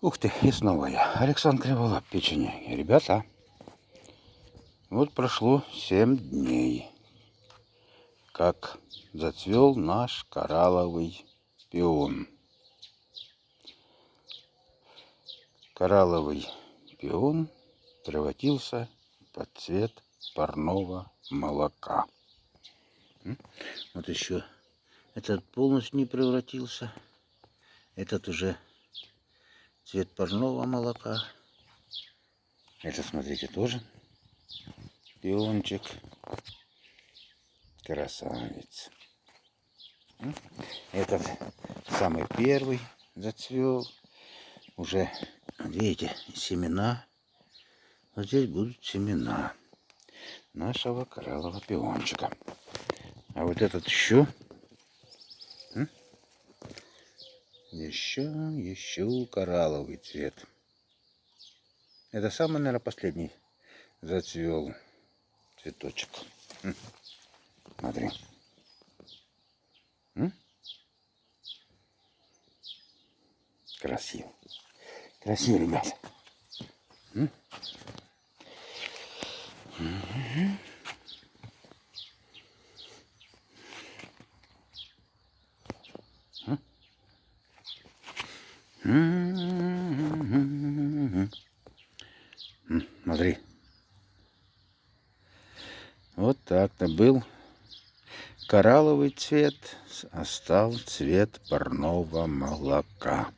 Ух ты, и снова я. Александр Криволап, печенье. Ребята, вот прошло 7 дней, как зацвел наш коралловый пион. Коралловый пион превратился под цвет парного молока. Вот еще этот полностью не превратился. Этот уже цвет парного молока. Это, смотрите, тоже пиончик. Красавец. Этот самый первый зацвел. Уже, видите, семена. Вот здесь будут семена нашего кораллового пиончика. А вот этот еще Еще, еще коралловый цвет. Это самый, наверное, последний зацвел цветочек. Смотри. Красиво. Красиво, ребята. Смотри. Вот так-то был коралловый цвет, а стал цвет парного молока.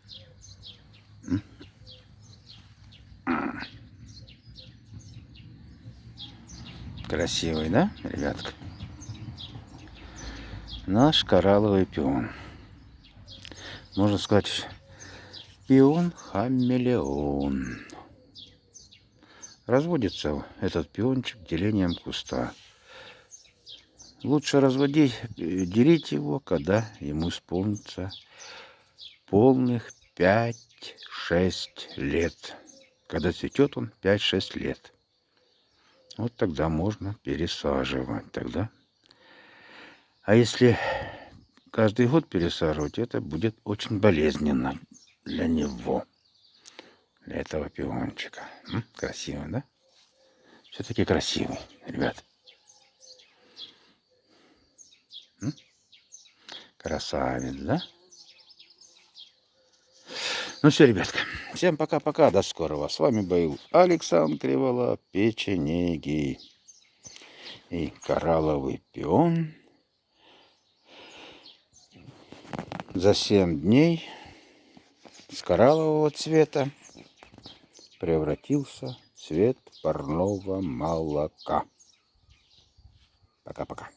Красивый, да, ребятка? Наш коралловый пион. Можно сказать, Пион-хамелеон. Разводится этот пиончик делением куста. Лучше разводить, делить его, когда ему исполнится полных 5-6 лет. Когда цветет он 5-6 лет. Вот тогда можно пересаживать. Тогда. А если каждый год пересаживать, это будет очень болезненно для него, для этого пиончика. М? Красиво, да? Все-таки красивый, ребят. М? Красавец, да? Ну все, ребятка, всем пока-пока, до скорого. С вами был Александр Кривола, печенеги и коралловый пион. За 7 дней с кораллового цвета превратился в цвет парного молока. Пока-пока.